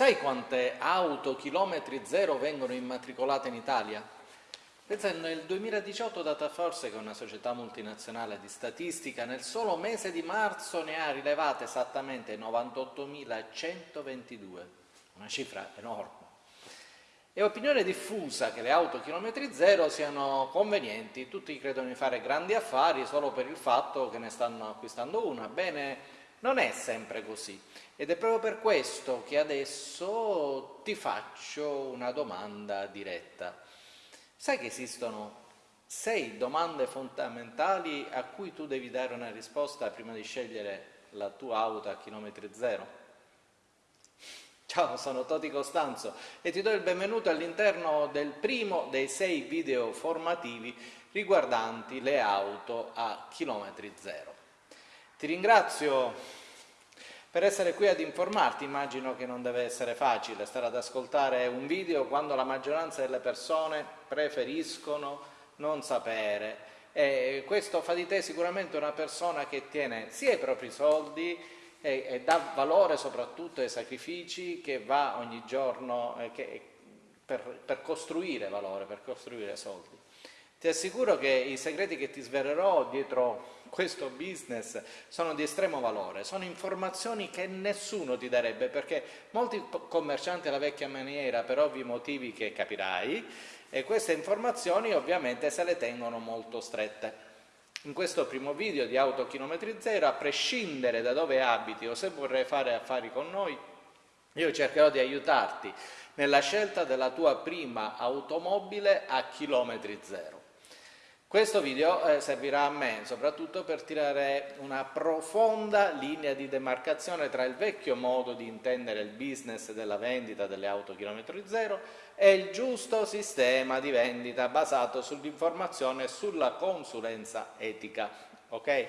Sai quante auto chilometri zero vengono immatricolate in Italia? Pensa nel 2018 Dataforce, che è una società multinazionale di statistica, nel solo mese di marzo ne ha rilevate esattamente 98.122, una cifra enorme. È opinione diffusa che le auto chilometri zero siano convenienti, tutti credono di fare grandi affari solo per il fatto che ne stanno acquistando una. Bene, non è sempre così ed è proprio per questo che adesso ti faccio una domanda diretta. Sai che esistono sei domande fondamentali a cui tu devi dare una risposta prima di scegliere la tua auto a chilometri zero? Ciao, sono Toti Costanzo e ti do il benvenuto all'interno del primo dei sei video formativi riguardanti le auto a chilometri zero. Ti ringrazio per essere qui ad informarti, immagino che non deve essere facile stare ad ascoltare un video quando la maggioranza delle persone preferiscono non sapere e questo fa di te sicuramente una persona che tiene sia i propri soldi e, e dà valore soprattutto ai sacrifici che va ogni giorno eh, che, per, per costruire valore, per costruire soldi. Ti assicuro che i segreti che ti svelerò dietro questo business sono di estremo valore, sono informazioni che nessuno ti darebbe perché molti commercianti alla vecchia maniera per ovvi motivi che capirai e queste informazioni ovviamente se le tengono molto strette. In questo primo video di Auto Chilometri Zero, a prescindere da dove abiti o se vorrai fare affari con noi, io cercherò di aiutarti nella scelta della tua prima automobile a chilometri zero. Questo video eh, servirà a me soprattutto per tirare una profonda linea di demarcazione tra il vecchio modo di intendere il business della vendita delle auto chilometro zero e il giusto sistema di vendita basato sull'informazione e sulla consulenza etica. Okay?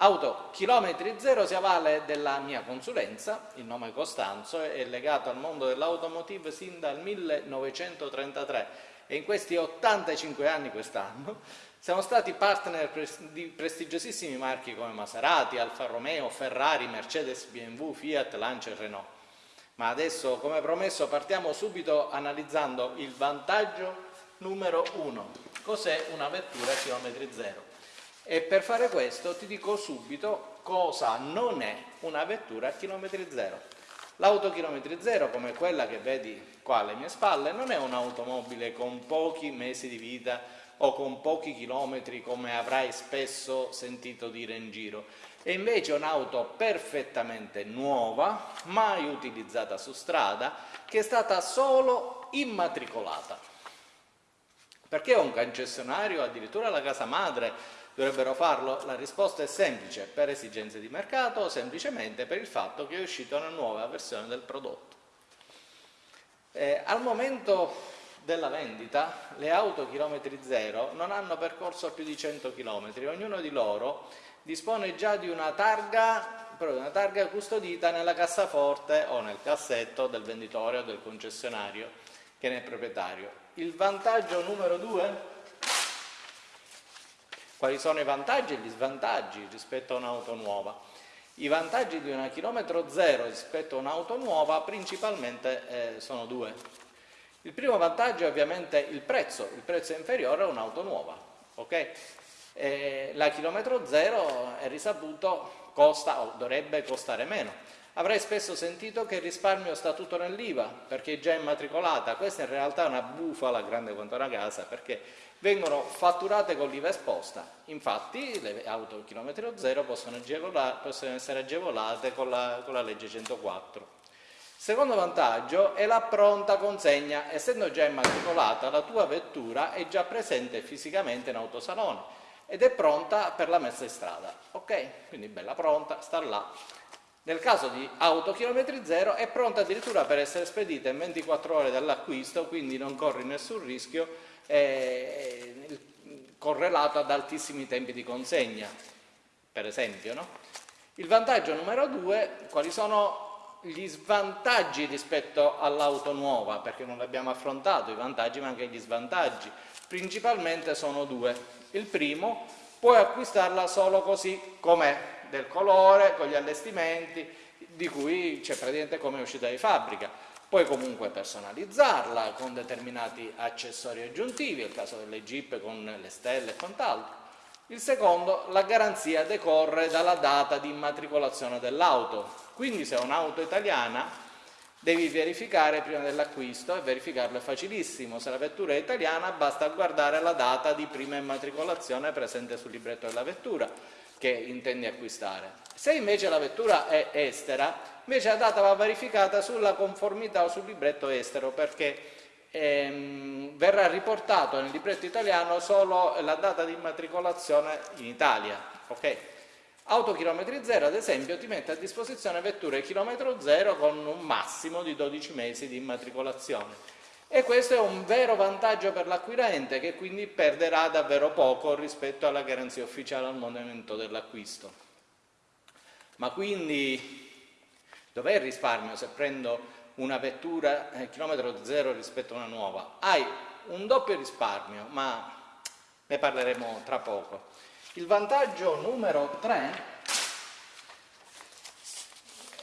Auto chilometri zero si avvale della mia consulenza, il nome Costanzo è legato al mondo dell'automotive sin dal 1933 e in questi 85 anni quest'anno siamo stati partner di prestigiosissimi marchi come Maserati, Alfa Romeo, Ferrari, Mercedes, BMW, Fiat, Lancia e Renault. Ma adesso, come promesso, partiamo subito analizzando il vantaggio numero uno. Cos'è una vettura a chilometri zero? E per fare questo ti dico subito cosa non è una vettura a chilometri zero. L'auto chilometri zero, come quella che vedi qua alle mie spalle, non è un'automobile con pochi mesi di vita o con pochi chilometri come avrai spesso sentito dire in giro, è invece un'auto perfettamente nuova, mai utilizzata su strada, che è stata solo immatricolata. Perché un concessionario, addirittura la casa madre, dovrebbero farlo? La risposta è semplice, per esigenze di mercato o semplicemente per il fatto che è uscita una nuova versione del prodotto. Eh, al momento della vendita le auto chilometri zero non hanno percorso più di 100 km, ognuno di loro dispone già di una targa, una targa custodita nella cassaforte o nel cassetto del venditore o del concessionario che ne è proprietario. Il vantaggio numero due quali sono i vantaggi e gli svantaggi rispetto a un'auto nuova? I vantaggi di una chilometro zero rispetto a un'auto nuova principalmente eh, sono due. Il primo vantaggio è ovviamente il prezzo, il prezzo è inferiore a un'auto nuova. Okay? Eh, la chilometro zero è risaputo costa o dovrebbe costare meno. Avrei spesso sentito che il risparmio sta tutto nell'IVA perché è già immatricolata, questa in realtà è una bufala grande quanto una casa perché vengono fatturate con l'IVA esposta. Infatti le auto chilometro zero possono, possono essere agevolate con la, con la legge 104. Secondo vantaggio è la pronta consegna, essendo già immatricolata la tua vettura è già presente fisicamente in autosalone ed è pronta per la messa in strada. Ok? Quindi bella pronta, sta là. Nel caso di auto chilometri zero è pronta addirittura per essere spedita in 24 ore dall'acquisto, quindi non corri nessun rischio eh, correlato ad altissimi tempi di consegna, per esempio. No? Il vantaggio numero due, quali sono gli svantaggi rispetto all'auto nuova, perché non abbiamo affrontato i vantaggi ma anche gli svantaggi. Principalmente sono due. Il primo, puoi acquistarla solo così com'è, del colore, con gli allestimenti, di cui c'è praticamente come uscita di fabbrica. Puoi comunque personalizzarla con determinati accessori aggiuntivi, è il caso delle Jeep con le stelle e quant'altro. Il secondo, la garanzia decorre dalla data di immatricolazione dell'auto. Quindi se è un'auto italiana devi verificare prima dell'acquisto e verificarlo è facilissimo. Se la vettura è italiana basta guardare la data di prima immatricolazione presente sul libretto della vettura che intendi acquistare. Se invece la vettura è estera, invece la data va verificata sulla conformità o sul libretto estero perché ehm, verrà riportato nel libretto italiano solo la data di immatricolazione in Italia. Okay? Auto chilometri zero, ad esempio, ti mette a disposizione vetture chilometro zero con un massimo di 12 mesi di immatricolazione. E questo è un vero vantaggio per l'acquirente che quindi perderà davvero poco rispetto alla garanzia ufficiale al momento dell'acquisto. Ma quindi dov'è il risparmio se prendo una vettura eh, chilometro zero rispetto a una nuova? Hai un doppio risparmio, ma ne parleremo tra poco. Il vantaggio numero 3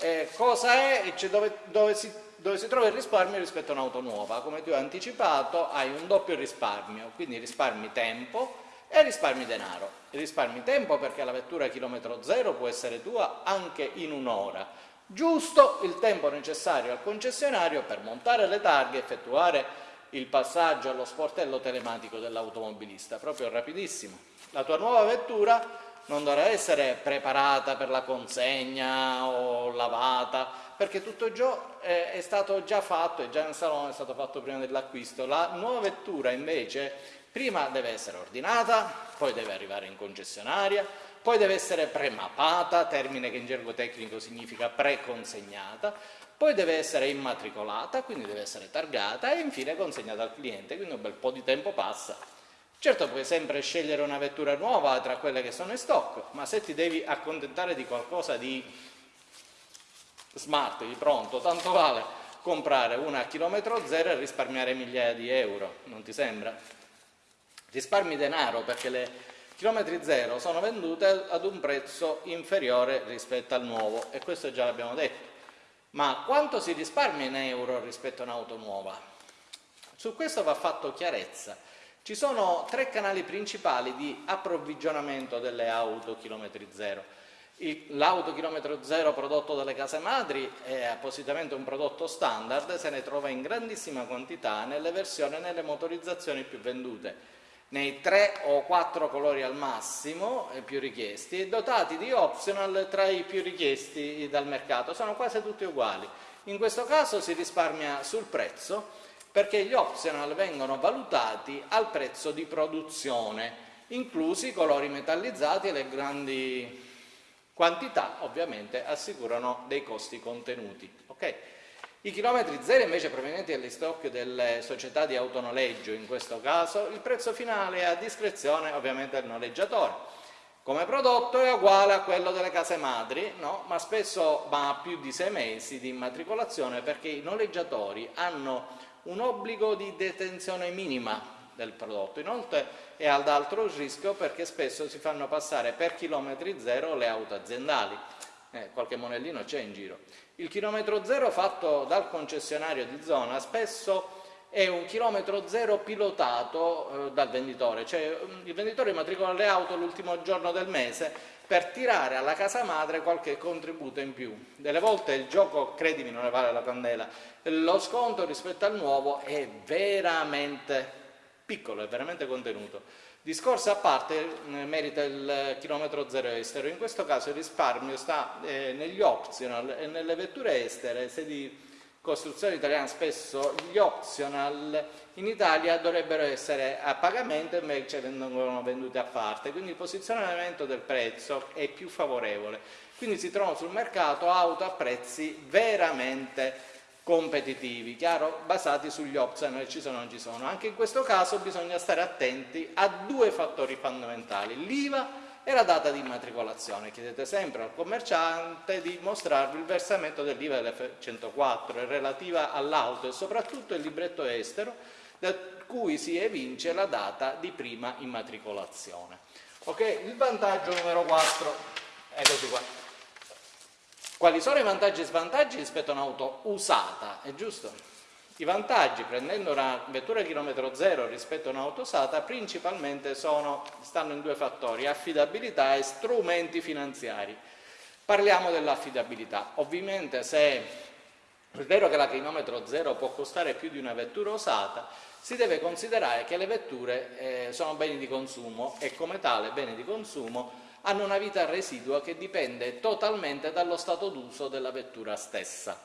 eh, cosa è? Cioè dove, dove si dove si trova il risparmio rispetto a un'auto nuova. Come ti ho anticipato hai un doppio risparmio, quindi risparmi tempo e risparmi denaro. Risparmi tempo perché la vettura chilometro zero può essere tua anche in un'ora, giusto il tempo necessario al concessionario per montare le targhe, effettuare il passaggio allo sportello telematico dell'automobilista, proprio rapidissimo. La tua nuova vettura non dovrà essere preparata per la consegna o lavata, perché tutto ciò eh, è stato già fatto e già in salone è stato fatto prima dell'acquisto. La nuova vettura invece prima deve essere ordinata, poi deve arrivare in concessionaria, poi deve essere premappata, termine che in gergo tecnico significa preconsegnata, poi deve essere immatricolata, quindi deve essere targata e infine consegnata al cliente, quindi un bel po' di tempo passa. Certo puoi sempre scegliere una vettura nuova tra quelle che sono in stock, ma se ti devi accontentare di qualcosa di smart di pronto, tanto vale comprare una a chilometro zero e risparmiare migliaia di euro, non ti sembra? Risparmi denaro perché le chilometri zero sono vendute ad un prezzo inferiore rispetto al nuovo e questo già l'abbiamo detto. Ma quanto si risparmia in euro rispetto a un'auto nuova? Su questo va fatto chiarezza. Ci sono tre canali principali di approvvigionamento delle auto chilometri zero L'auto chilometro zero prodotto dalle case madri è appositamente un prodotto standard, se ne trova in grandissima quantità nelle versioni e nelle motorizzazioni più vendute, nei tre o quattro colori al massimo eh, più richiesti dotati di optional tra i più richiesti dal mercato, sono quasi tutti uguali. In questo caso si risparmia sul prezzo perché gli optional vengono valutati al prezzo di produzione, inclusi i colori metallizzati e le grandi Quantità ovviamente assicurano dei costi contenuti. Okay? I chilometri zero invece provenienti dagli delle società di autonoleggio, in questo caso il prezzo finale è a discrezione ovviamente del noleggiatore. Come prodotto è uguale a quello delle case madri, no? ma spesso va a più di sei mesi di immatricolazione perché i noleggiatori hanno un obbligo di detenzione minima del prodotto. Inoltre è ad altro rischio perché spesso si fanno passare per chilometri zero le auto aziendali, eh, qualche monellino c'è in giro. Il chilometro zero fatto dal concessionario di zona spesso è un chilometro zero pilotato eh, dal venditore, cioè mm, il venditore matricola le auto l'ultimo giorno del mese per tirare alla casa madre qualche contributo in più. Delle volte il gioco, credimi, non ne vale la candela, lo sconto rispetto al nuovo è veramente piccolo, è veramente contenuto. Discorso a parte eh, merita il chilometro zero estero, in questo caso il risparmio sta eh, negli optional e nelle vetture estere, se di costruzione italiana spesso gli optional in Italia dovrebbero essere a pagamento invece vengono venduti a parte, quindi il posizionamento del prezzo è più favorevole, quindi si trovano sul mercato auto a prezzi veramente competitivi, chiaro, basati sugli optional ci sono o non ci sono. Anche in questo caso bisogna stare attenti a due fattori fondamentali, l'IVA e la data di immatricolazione. Chiedete sempre al commerciante di mostrarvi il versamento dell'IVA dell'F104 relativa all'auto e soprattutto il libretto estero da cui si evince la data di prima immatricolazione. Ok, il vantaggio numero 4, eccoci qua. Quali sono i vantaggi e svantaggi rispetto a un'auto usata? È giusto? I vantaggi, prendendo una vettura chilometro zero rispetto a un'auto usata, principalmente sono, stanno in due fattori, affidabilità e strumenti finanziari. Parliamo dell'affidabilità. Ovviamente se è vero che la chilometro zero può costare più di una vettura usata, si deve considerare che le vetture eh, sono beni di consumo e come tale beni di consumo hanno una vita residua che dipende totalmente dallo stato d'uso della vettura stessa.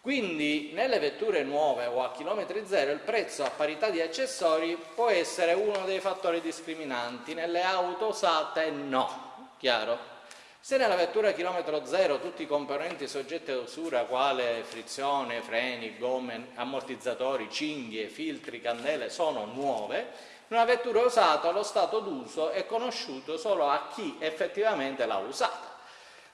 Quindi nelle vetture nuove o a chilometri zero il prezzo a parità di accessori può essere uno dei fattori discriminanti, nelle auto usate no, chiaro? Se nella vettura a chilometro zero tutti i componenti soggetti ad usura quale frizione, freni, gomme, ammortizzatori, cinghie, filtri, candele sono nuove, una vettura usata, lo stato d'uso è conosciuto solo a chi effettivamente l'ha usata.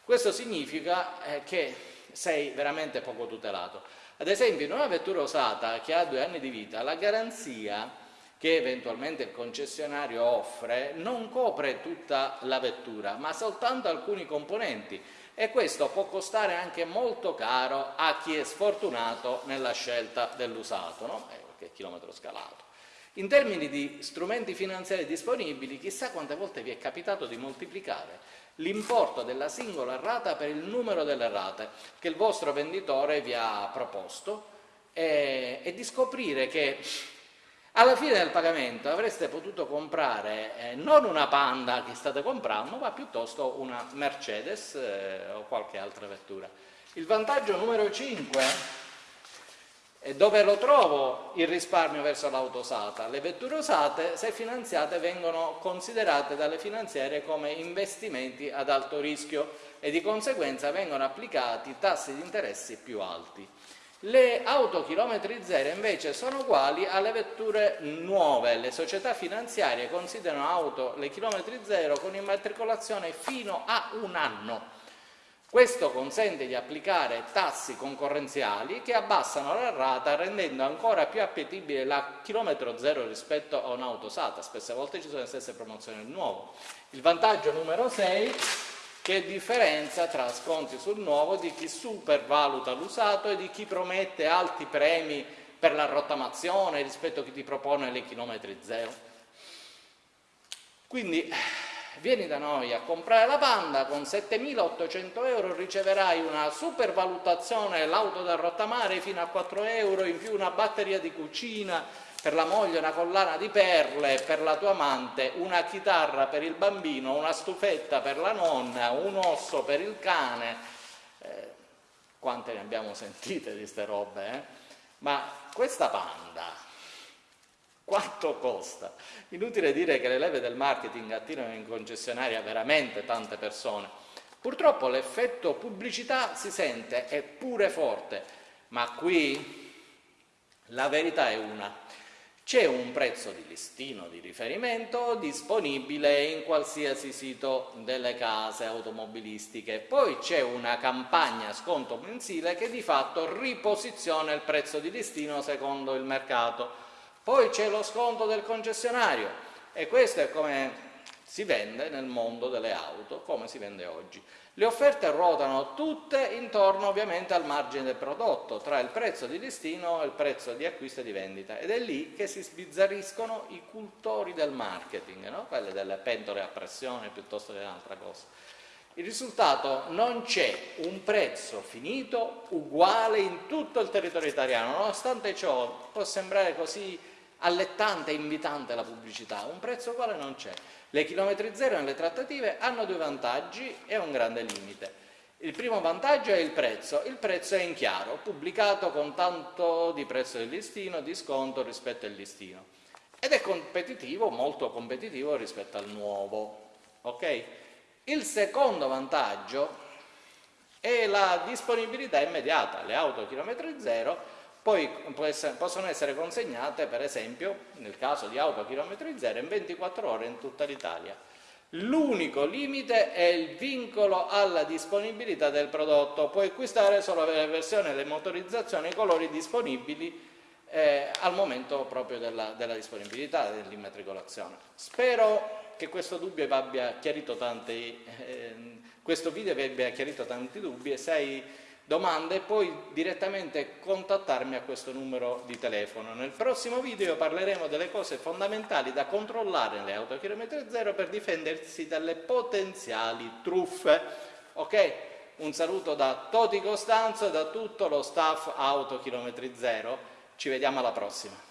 Questo significa eh, che sei veramente poco tutelato. Ad esempio, in una vettura usata che ha due anni di vita, la garanzia che eventualmente il concessionario offre non copre tutta la vettura, ma soltanto alcuni componenti e questo può costare anche molto caro a chi è sfortunato nella scelta dell'usato, no? eh, che chilometro scalato. In termini di strumenti finanziari disponibili, chissà quante volte vi è capitato di moltiplicare l'importo della singola rata per il numero delle rate che il vostro venditore vi ha proposto e, e di scoprire che alla fine del pagamento avreste potuto comprare eh, non una Panda che state comprando, ma piuttosto una Mercedes eh, o qualche altra vettura. Il vantaggio numero 5 e dove lo trovo il risparmio verso l'auto usata? Le vetture usate, se finanziate, vengono considerate dalle finanziarie come investimenti ad alto rischio e di conseguenza vengono applicati tassi di interessi più alti. Le auto chilometri zero invece sono uguali alle vetture nuove, le società finanziarie considerano auto le chilometri zero con immatricolazione fino a un anno questo consente di applicare tassi concorrenziali che abbassano la rata rendendo ancora più appetibile la chilometro zero rispetto a un'auto usata, spesse volte ci sono le stesse promozioni del nuovo. Il vantaggio numero 6 che differenza tra sconti sul nuovo di chi supervaluta l'usato e di chi promette alti premi per la rottamazione rispetto a chi ti propone le chilometri zero. Quindi vieni da noi a comprare la Panda, con 7.800 euro riceverai una supervalutazione, l'auto da rottamare fino a 4 euro, in più una batteria di cucina per la moglie, una collana di perle per la tua amante, una chitarra per il bambino, una stufetta per la nonna, un osso per il cane. Eh, quante ne abbiamo sentite di queste robe, eh? Ma questa Panda quanto costa? Inutile dire che le leve del marketing attirano in concessionaria veramente tante persone. Purtroppo l'effetto pubblicità si sente, è pure forte, ma qui la verità è una. C'è un prezzo di listino di riferimento disponibile in qualsiasi sito delle case automobilistiche, poi c'è una campagna sconto mensile che di fatto riposiziona il prezzo di listino secondo il mercato poi c'è lo sconto del concessionario e questo è come si vende nel mondo delle auto, come si vende oggi. Le offerte ruotano tutte intorno ovviamente al margine del prodotto, tra il prezzo di listino e il prezzo di acquisto e di vendita ed è lì che si sbizzarriscono i cultori del marketing, no? quelle delle pentole a pressione piuttosto che un'altra cosa. Il risultato non c'è un prezzo finito uguale in tutto il territorio italiano, nonostante ciò può sembrare così allettante e invitante la pubblicità, un prezzo uguale non c'è. Le chilometri zero nelle trattative hanno due vantaggi e un grande limite. Il primo vantaggio è il prezzo, il prezzo è in chiaro, pubblicato con tanto di prezzo del listino, di sconto rispetto al listino ed è competitivo, molto competitivo rispetto al nuovo. Okay? Il secondo vantaggio è la disponibilità immediata, le auto chilometri zero poi possono essere consegnate per esempio nel caso di auto chilometri zero in 24 ore in tutta l'Italia. L'unico limite è il vincolo alla disponibilità del prodotto, puoi acquistare solo la versione, le motorizzazioni, i colori disponibili eh, al momento proprio della, della disponibilità dell'immatricolazione. Spero che questo, tanti, eh, questo video vi abbia chiarito tanti dubbi e se domande puoi direttamente contattarmi a questo numero di telefono. Nel prossimo video parleremo delle cose fondamentali da controllare nelle auto a chilometro zero per difendersi dalle potenziali truffe. Ok? Un saluto da Toti Costanzo e da tutto lo staff Auto Chilometri Zero. Ci vediamo alla prossima.